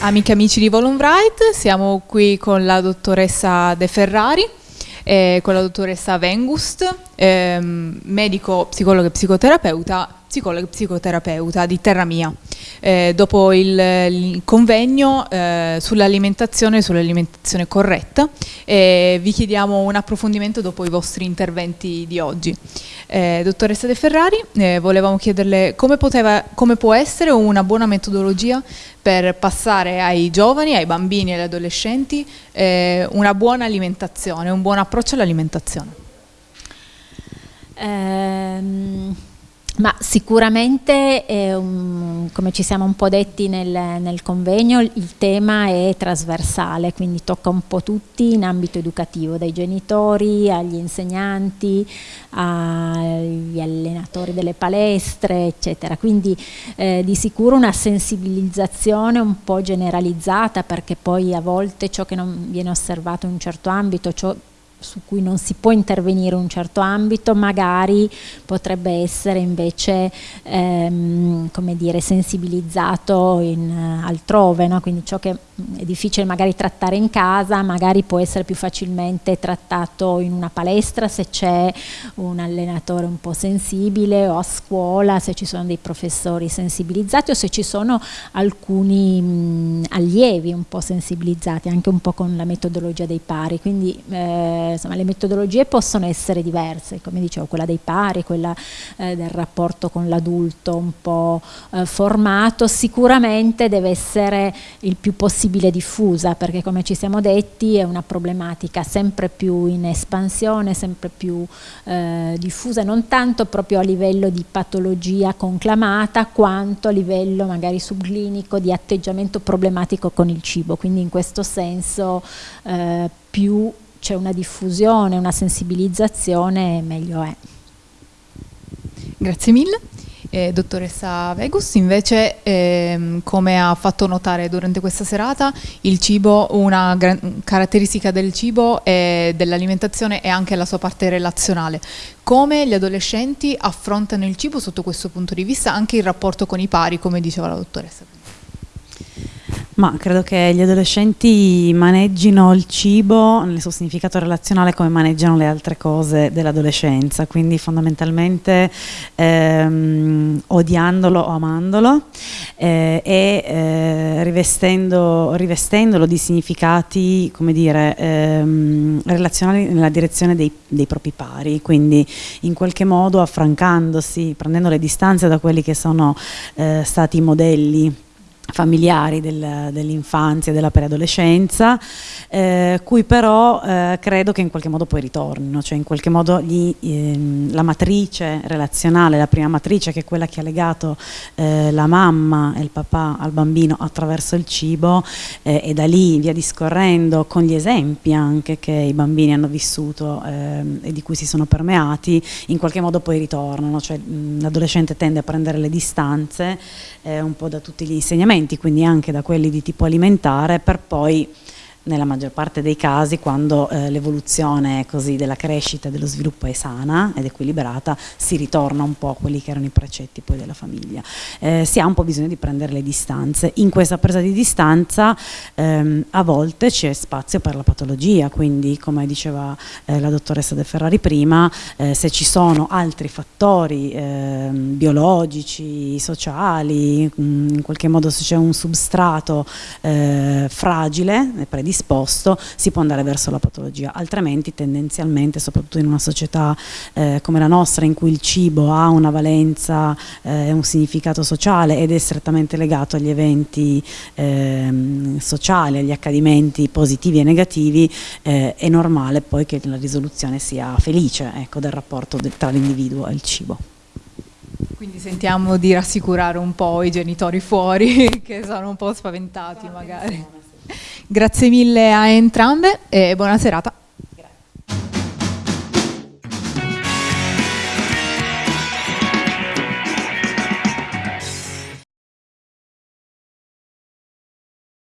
amiche e amici di Volumbright, siamo qui con la dottoressa De Ferrari, eh, con la dottoressa Vengust, ehm, medico, psicologo e psicoterapeuta, psicologo e psicoterapeuta di Terra Mia. Eh, dopo il, il convegno eh, sull'alimentazione e sull'alimentazione corretta vi chiediamo un approfondimento dopo i vostri interventi di oggi. Eh, dottoressa De Ferrari, eh, volevamo chiederle come, poteva, come può essere una buona metodologia per passare ai giovani, ai bambini e agli adolescenti eh, una buona alimentazione, un buon approccio all'alimentazione. Ehm ma sicuramente, um, come ci siamo un po' detti nel, nel, convegno, il tema è trasversale, quindi tocca un po' tutti in ambito educativo, dai genitori agli insegnanti, agli allenatori delle palestre, eccetera. Quindi eh, di sicuro una sensibilizzazione un po' generalizzata, perché poi a volte ciò che non viene osservato in un certo ambito, ciò su cui non si può intervenire in un certo ambito, magari potrebbe essere invece ehm, dire, sensibilizzato in, uh, altrove, no? quindi ciò che è difficile magari trattare in casa, magari può essere più facilmente trattato in una palestra se c'è un allenatore un po' sensibile o a scuola se ci sono dei professori sensibilizzati o se ci sono alcuni mh, allievi un po' sensibilizzati, anche un po' con la metodologia dei pari, quindi eh, insomma, le metodologie possono essere diverse, come dicevo, quella dei pari, quella eh, del rapporto con l'adulto un po' eh, formato, sicuramente deve essere il più possibile diffusa, perché come ci siamo detti è una problematica sempre più in espansione, sempre più eh, diffusa, non tanto proprio a livello di patologia conclamata, quanto a livello magari subclinico di atteggiamento problematico con il cibo, quindi in questo senso eh, più c'è una diffusione, una sensibilizzazione, meglio è. Grazie mille. Eh, dottoressa Vegus, invece ehm, come ha fatto notare durante questa serata, cibo, una caratteristica del cibo e dell'alimentazione è anche la sua parte relazionale. Come gli adolescenti affrontano il cibo sotto questo punto di vista, anche il rapporto con i pari, come diceva la dottoressa? Ma credo che gli adolescenti maneggino il cibo nel suo significato relazionale come maneggiano le altre cose dell'adolescenza, quindi fondamentalmente ehm, odiandolo o amandolo eh, e eh, rivestendo, rivestendolo di significati, come dire, ehm, relazionali nella direzione dei, dei propri pari, quindi in qualche modo affrancandosi, prendendo le distanze da quelli che sono eh, stati i modelli familiari del, dell'infanzia della preadolescenza, eh, cui però eh, credo che in qualche modo poi ritornino, cioè in qualche modo gli, ehm, la matrice relazionale, la prima matrice che è quella che ha legato eh, la mamma e il papà al bambino attraverso il cibo eh, e da lì via discorrendo con gli esempi anche che i bambini hanno vissuto ehm, e di cui si sono permeati, in qualche modo poi ritornano, cioè l'adolescente tende a prendere le distanze eh, un po' da tutti gli insegnamenti, quindi anche da quelli di tipo alimentare, per poi nella maggior parte dei casi quando eh, l'evoluzione della crescita e dello sviluppo è sana ed equilibrata si ritorna un po' a quelli che erano i precetti poi della famiglia. Eh, si ha un po' bisogno di prendere le distanze. In questa presa di distanza ehm, a volte c'è spazio per la patologia, quindi come diceva eh, la dottoressa De Ferrari prima, eh, se ci sono altri fattori ehm, biologici, sociali, mh, in qualche modo se c'è un substrato eh, fragile e predisposto, predisposto si può andare verso la patologia, altrimenti tendenzialmente, soprattutto in una società eh, come la nostra in cui il cibo ha una valenza e eh, un significato sociale ed è strettamente legato agli eventi eh, sociali, agli accadimenti positivi e negativi, eh, è normale poi che la risoluzione sia felice ecco, del rapporto tra l'individuo e il cibo. Quindi sentiamo di rassicurare un po' i genitori fuori che sono un po' spaventati magari. Grazie mille a entrambe e buona serata.